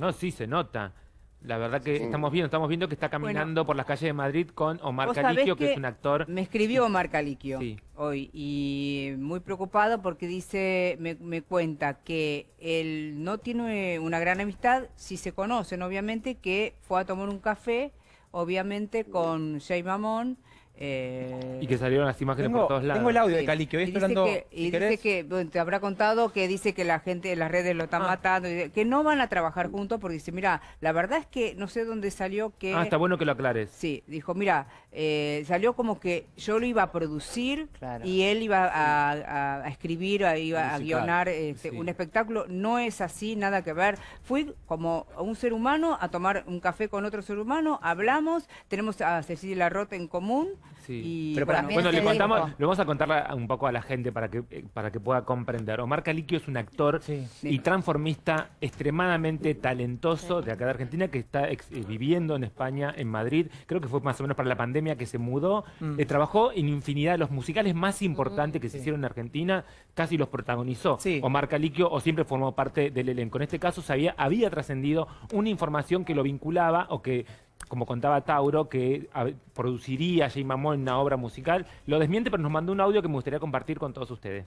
No, sí, se nota. La verdad que estamos viendo, estamos viendo que está caminando por las calles de Madrid con Omar Caliquio, que, que es un actor. Me escribió Omar Caliquio Sí. hoy y muy preocupado porque dice, me, me cuenta que él no tiene una gran amistad, si se conocen obviamente, que fue a tomar un café, obviamente con Jay Mamón. Eh, Y que salieron las imágenes Tengo, por todos lados. tengo el audio de Sí. Caliquio. Y Estoy dice hablando, que, y dice que, bueno, te habrá contado que dice que la gente en las redes lo están Ah. matando, y que no van a trabajar juntos porque dice, mira, la verdad es que no sé dónde salió que... Ah, está bueno que lo aclares. Sí, dijo, mira, eh, salió como que yo lo iba a producir Claro. y él iba a, a- a escribir, a, iba a guionar este, sí. un espectáculo. No es así, nada que ver. Fui como un ser humano a tomar un café con otro ser humano, hablamos, tenemos a Cecilia Rota en común. Sí. Y Pero para- bueno, Bueno, le te contamos, le vamos a contarle a- un poco a la gente para que, eh, para que pueda comprender. Omar Caliquio es un actor Sí. y transformista extremadamente talentoso de acá de Argentina que está ex- eh, viviendo en España, en Madrid. Creo que fue más o menos para la pandemia que se mudó. Mm. Eh, trabajó en infinidad de los musicales más importantes que se hicieron en Argentina, casi los protagonizó. Sí. Omar Caliquio o siempre formó parte del elenco. En este caso sabía, había trascendido una información que lo vinculaba o que como contaba Tauro, que produciría Jay Mamón una obra musical. Lo desmiente, pero nos mandó un audio que me gustaría compartir con todos ustedes.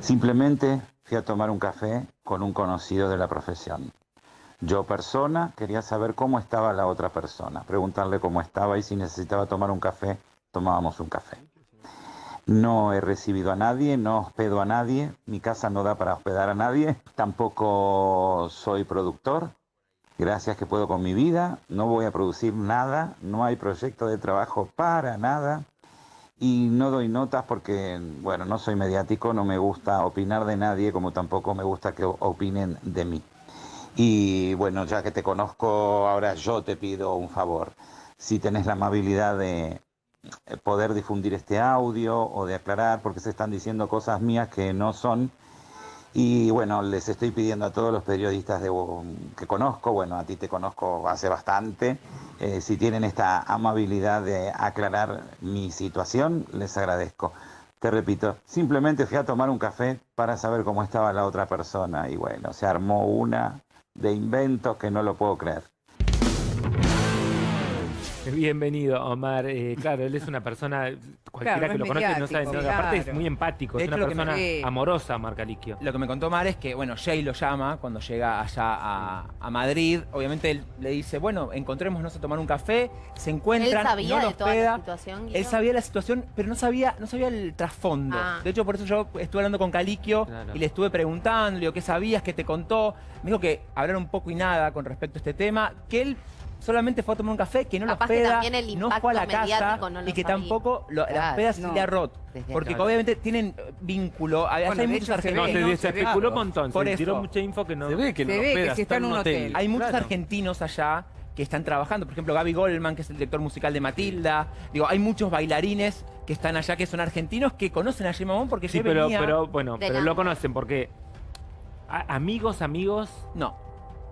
Simplemente fui a tomar un café con un conocido de la profesión. Yo persona quería saber cómo estaba la otra persona, preguntarle cómo estaba y si necesitaba tomar un café, tomábamos un café. No he recibido a nadie, no hospedo a nadie, mi casa no da para hospedar a nadie, tampoco soy productor, gracias que puedo con mi vida, no voy a producir nada, no hay proyecto de trabajo para nada y no doy notas porque, bueno, no soy mediático, no me gusta opinar de nadie, como tampoco me gusta que opinen de mí. Y bueno, ya que te conozco, ahora yo te pido un favor. Si tenés la amabilidad de poder difundir este audio o de aclarar, porque se están diciendo cosas mías que no son. Y bueno, les estoy pidiendo a todos los periodistas de, que conozco, bueno, a ti te conozco hace bastante, eh, si tienen esta amabilidad de aclarar mi situación, les agradezco. Te repito, simplemente fui a tomar un café para saber cómo estaba la otra persona y bueno, se armó una de inventos que no lo puedo creer. Bienvenido, Omar. Eh, claro, él es una persona, cualquiera Claro, que lo conoce no sabe. no, aparte es claro. muy empático, De es hecho, una me- persona Sí. amorosa, Omar Caliquio. Lo que me contó Mar es que, bueno, Jay lo llama cuando llega allá a, a Madrid. Obviamente él le dice, bueno, encontrémonos a tomar un café. Se encuentran, Él sabía no de toda hospeda. la situación. Él sabía la situación, pero no sabía, no sabía el trasfondo. Ah. De hecho, por eso yo estuve hablando con Caliquio Claro. y le estuve preguntando, le digo, ¿qué sabías? ¿Qué te contó? Me dijo que hablar un poco y nada con respecto a este tema, que él solamente fue a tomar un café, que no Capaz lo que hospeda, también el no fue a la casa mediático no lo y que sabía. tampoco lo, la Claro, hospeda no. Roth. Porque obviamente tienen vínculo. Hay, Bueno, hay de muchos ve, No, argentinos. se, se especuló un montón, Por se eso. tiró mucha info que no... Se ve que Se no ve que hospeda, si está en un hotel. Hay muchos Claro. argentinos allá que están trabajando. Por ejemplo, Gaby Goldman, que es el director musical de Matilda. Digo, hay muchos bailarines que están allá que son argentinos que conocen a Jay Mamón porque Sí, yo pero, venía... pero bueno, pero la- lo conocen porque a- amigos, amigos, No.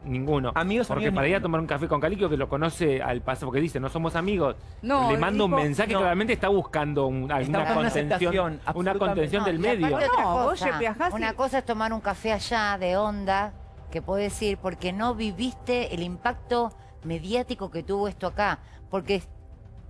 Ninguno. Amigos, porque amigos, para ir a tomar un café con Caliquio que lo conoce al paso, porque dice, no somos amigos. No, Le manda un mensaje, no. claramente está buscando un- alguna contención, una contención No, del medio. No, vos cosa, ya viajás y- Una cosa es tomar un café allá de onda, que puedes ir, porque no viviste el impacto mediático que tuvo esto acá. Porque,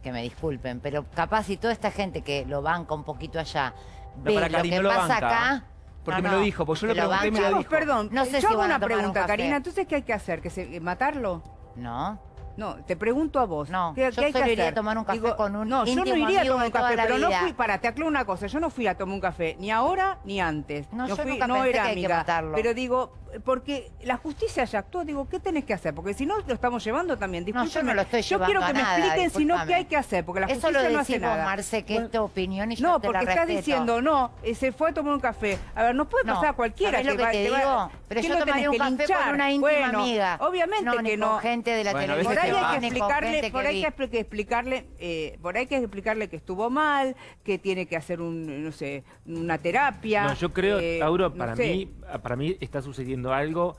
que me disculpen, pero capaz si toda esta gente que lo banca un poquito allá, No, ve lo que pasa banca, acá... Porque no, me lo dijo, porque yo le lo pregunté y me lo dijo. Perdón, No sé yo si hago una un pregunta, café. Karina. Entonces, ¿qué hay que hacer? ¿Que se, ¿Matarlo? No, No, te pregunto a vos. No, ¿Qué, yo qué hay que solo iría hacer? a tomar un café con un No, yo no iría a tomar un café, pero no fui, para, te aclaro una cosa, yo no fui a tomar un café, ni ahora ni antes. No, yo fui, nunca no pensé era que hay que amiga. matarlo. Pero digo, porque la justicia ya actuó, digo, ¿qué tenés que hacer? Porque si no, lo estamos llevando también. No, yo no lo estoy Yo llevando quiero a que me nada, expliquen, si no. ¿qué hay que hacer? Porque la Eso justicia no hace nada. Marce, que es tu opinión y yo No, te la porque estás respeto. diciendo, no, eh, se fue a tomar un café. A ver, no puede No, pasar a cualquiera ¿sabés lo que va- te digo? Pero ¿qué yo tomaría un que café linchar? con una íntima Bueno, amiga. Obviamente que no. gente de la veces ahí hay que explicarle, por ahí hay que expli- explicarle, eh, por ahí hay que explicarle que estuvo mal, que tiene que hacer un, no sé, una terapia. No, yo creo, eh, Tauro, no para sé, mí, para mí está sucediendo algo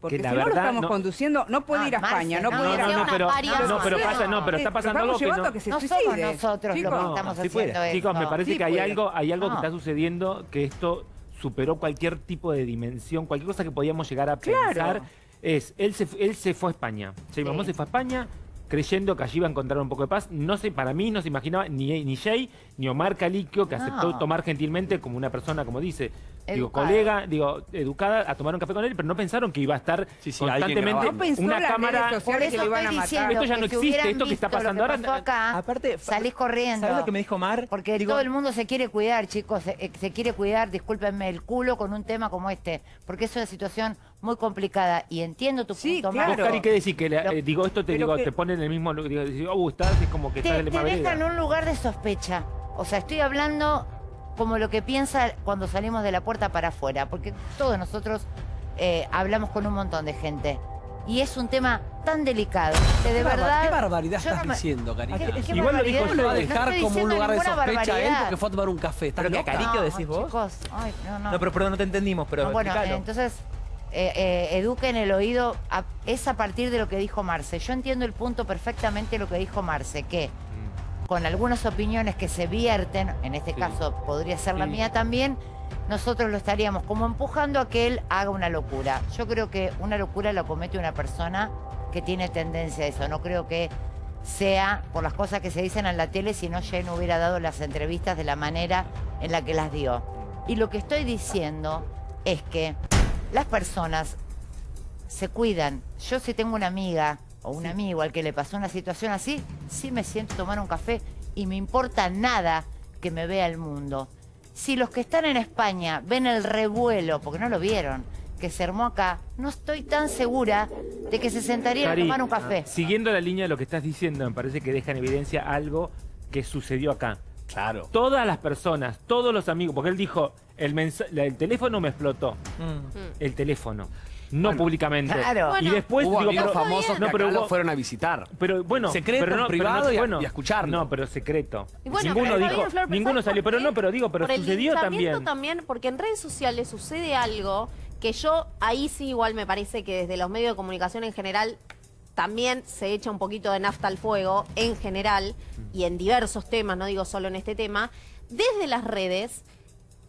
porque que si la no lo verdad estamos no- conduciendo, no puede Ah, ir a Marce, España, no, no, puede ir a no, no, España. pero, varias no, pero cosas. pasa, no, pero está pasando algo que no. que se No somos nosotros los Chicos, que No, estamos sí haciendo puede. eso. Chicos, me parece Sí que hay puede. algo, hay algo que No. está sucediendo que esto superó cualquier tipo de dimensión, cualquier cosa que podíamos llegar a Claro. pensar. Es, él se, él se fue a España. Jay Mamón se fue a España creyendo que allí iba a encontrar un poco de paz. No sé, para mí no se imaginaba ni, ni Jay ni Omar Caliquio, que No. aceptó tomar gentilmente como una persona, como dice, digo, colega, digo, educada, a tomar un café con él, pero no pensaron que iba a estar Sí, sí, constantemente. No pensó una las cámara. redes Por eso que lo iban a matar. diciendo Esto ya no existe, esto que está pasando ahora- acá, Aparte, salís corriendo. ¿Sabes lo que me dijo Mar? Porque Digo, todo el mundo se quiere cuidar, chicos. Se, eh, se quiere cuidar, discúlpenme, el culo con un tema como este. Porque es una situación muy complicada. Y entiendo tu Sí, punto, claro. Vos. Cari, ¿qué decís? Que le- Lo- eh, digo, esto te digo, que- te pone en el mismo lugar. Digo, oh, estás, es como que estás te, en la te misma deja en un lugar de sospecha. O sea, estoy hablando como lo que piensa cuando salimos de la puerta para afuera, porque todos nosotros eh, hablamos con un montón de gente. Y es un tema tan delicado que de ¿Qué barba- verdad... ¿Qué barbaridad estás no me- diciendo, Karina? ¿Qué- qué Igual lo dijo barbaridad? yo, ¿Lo va a dejar como un lugar de sospecha a él barbaridad. porque fue a tomar un café? ¿Estás Pero loca? Cari- ¿Cariquio decís vos? chicos, ay, no, no. No, pero perdón, no te entendimos, pero No, bueno, entonces, eh, eh, eduquen el oído. a- es a partir de lo que dijo Marce. Yo entiendo el punto perfectamente lo que dijo Marce, que. Con algunas opiniones que se vierten, en este Sí. caso podría ser la Sí. mía también, nosotros lo estaríamos como empujando a que él haga una locura. Yo creo que una locura la comete una persona que tiene tendencia a eso. No creo que sea por las cosas que se dicen en la tele, si no Jay no hubiera dado las entrevistas de la manera en la que las dio. Y lo que estoy diciendo es que las personas se cuidan. Yo si tengo una amiga o un amigo al que le pasó una situación así, sí me siento a tomar un café y me importa nada que me vea el mundo. Si los que están en España ven el revuelo, porque no lo vieron, que se armó acá, no estoy tan segura de que se sentarían Cari, a tomar un café. Siguiendo la línea de lo que estás diciendo, me parece que deja en evidencia algo que sucedió acá. Claro. Todas las personas, todos los amigos, porque él dijo, el, teléfono me explotó. Mm. El teléfono. No públicamente. Claro. y después Hubo digo, amigos pero- famosos que no, pero acá lo fueron a visitar. Pero bueno, Secreto, pero no, pero privado no- y a- bueno, y a escucharlo. No, pero secreto. Y bueno, ninguno dijo, ninguno ¿sabes salió, pero no, pero digo, pero Por sucedió también. también, porque en redes sociales sucede algo que yo ahí sí igual me parece que desde los medios de comunicación en general también se echa un poquito de nafta al fuego en general y en diversos temas, no digo solo en este tema, desde las redes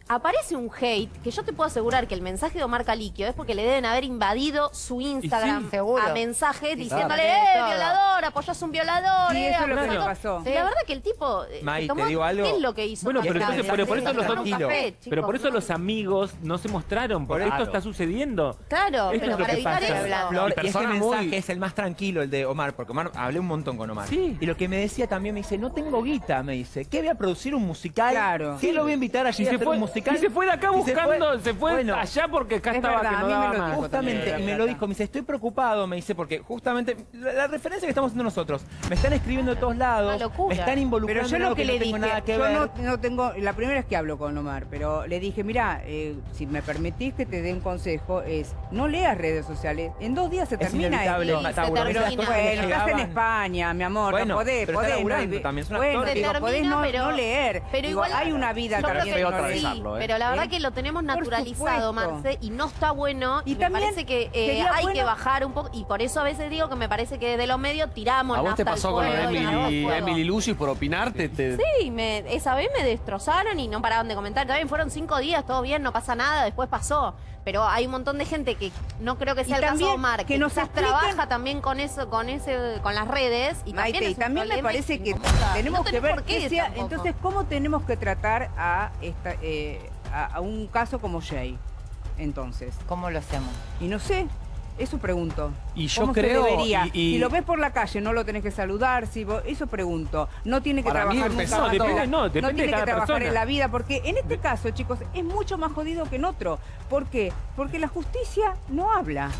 aparece un hate que yo te puedo asegurar que el mensaje de Omar Caliquio es porque le deben haber invadido su Instagram a mensajes diciéndole, claro. eh, violador, apoyas un violador, Sí, eh, eso es lo que apoyás me todo". pasó. La verdad que el tipo eh, se te digo algo. ¿qué es lo que hizo? Bueno, pero entonces, pero por eso los café, Pero chicos, por eso ¿no? los amigos no se mostraron, porque Claro. esto está sucediendo. Claro, Esto pero es lo para que evitar pasa. eso. Flor, Y y ese mensaje muy- es el más tranquilo, el de Omar, porque Omar, hablé un montón con Omar. Sí. Y lo que me decía también, me dice, no tengo guita, me dice. ¿Qué voy a producir un musical? Claro. ¿Qué lo voy a invitar allí a hacer un musical? Y se fue de acá Y se fue- buscando, se fue, Bueno, allá porque acá es estaba verdad, que a mí me lo más. dijo Justamente, y me lo dijo, me dice, estoy preocupado, me dice, porque justamente la, la referencia que estamos haciendo nosotros, me están escribiendo de todos lados, me están involucrando Pero yo lo que, no le tengo dije, nada que yo ver. no, no tengo, la primera vez que hablo con Omar, pero le dije, mira, eh, si me permitís que te dé un consejo, es no leas redes sociales, en dos días se Es termina inevitable, esto. Sí, se termina. que Bueno, estás en España, mi amor, Bueno, no podés, pero podés, no, también, es bueno, digo, podés no, pero- no leer. Pero Digo, igual hay una vida también. que feo no leer. sí, ¿eh? pero la verdad ¿Eh? que lo tenemos naturalizado. Marce, y no está bueno. Y Y, me parece que eh, hay que bajar un poco. Y por eso a veces digo que me parece que desde los medios tiramos ¿A vos te pasó con Emily. Emily Lucy por opinar? Te, te- Sí, me, esa vez me destrozaron y no paraban de comentar. También fueron cinco días, todo bien, no pasa nada, después pasó. Pero hay un montón de gente que no creo que sea Y el caso de Omar, que, que nos expliquen- trabaja también con eso, con ese, con las redes. Y Maite, también y me parece que tenemos No que ver por qué sea- entonces cómo tenemos que tratar a esta eh, a, a un caso como Jay. Entonces, ¿Cómo lo hacemos? y no sé, eso pregunto. Y yo ¿Cómo creo, se debería? y- y- Si lo ves por la calle, no lo tenés que saludar, si vos- eso pregunto. No tiene que Para mí trabajar nunca empezando- más en depende- la- no, depende de tiene cada que trabajar persona. en la vida, porque en este caso, chicos, es mucho más jodido que en otro. ¿Por qué? Porque la justicia no habla.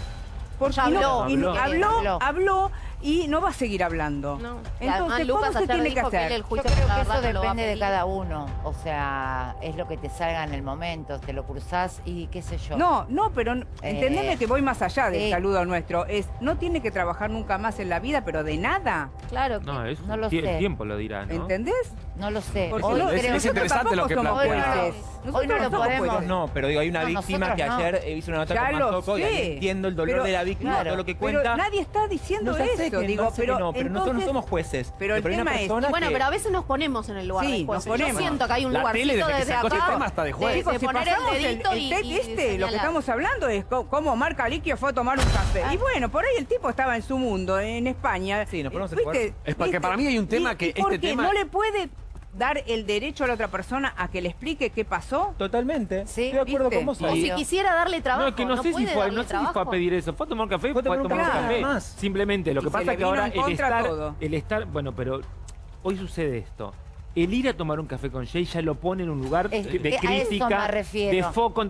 Porque no- habló. no- Habló. habló, Habló. Y no va a seguir hablando. No. Entonces, Lucas ¿cómo se tiene que hacer? el Yo juicio creo la que eso no lo depende de cada uno. O sea, es lo que te salga en el momento. Te lo cruzás y qué sé yo. No, no, pero Eh, entendeme que voy más allá del sí. saludo nuestro. Es, no tiene que trabajar nunca más en la vida, pero de nada. Claro que No, eso No lo sé. el tiempo lo dirá, ¿no? ¿entendés? No lo sé. Porque Hoy no- es- creo es interesante lo que tampoco somos plantea. Hoy no Nosotros lo somos podemos. No, pero digo, hay una No, víctima que no. ayer hizo una nota Ya con lo Mazoco y entiendo el dolor Pero- de la víctima, claro. todo lo que Pero cuenta. nadie está diciendo no eso. Eso, que digo, que pero no, pero nosotros no entonces- somos jueces. pero el una tema es- Bueno, que- pero a veces nos ponemos en el lugar Sí, del juez. nos ponemos. Yo siento que hay un tele, desde que desde sacó este acá tema, hasta de juez. de, Chicos, de si poner el pasamos el, el y, tape y este, lo que estamos hablando es cómo Marca Liquio fue a tomar un café. Ah. Y bueno, por ahí el tipo estaba en su mundo, en España. Sí, nos Eh, ponemos en lugar. Es porque ¿Viste? para mí hay un tema que este tema- no le puede dar el derecho a la otra persona a que le explique qué pasó. Totalmente. Sí, Estoy de acuerdo ¿viste? con vos. O si quisiera darle trabajo, No, es que no, sé si fue, no sé si fue a pedir eso. Fue a tomar un café, Fue fue a tomar un café, más. Simplemente, lo Y que pasa es que ahora el estar, todo. el estar, bueno, pero hoy sucede esto. El ir a tomar un café con Jay ya lo pone en un lugar Es- de a eso me crítica, de foco.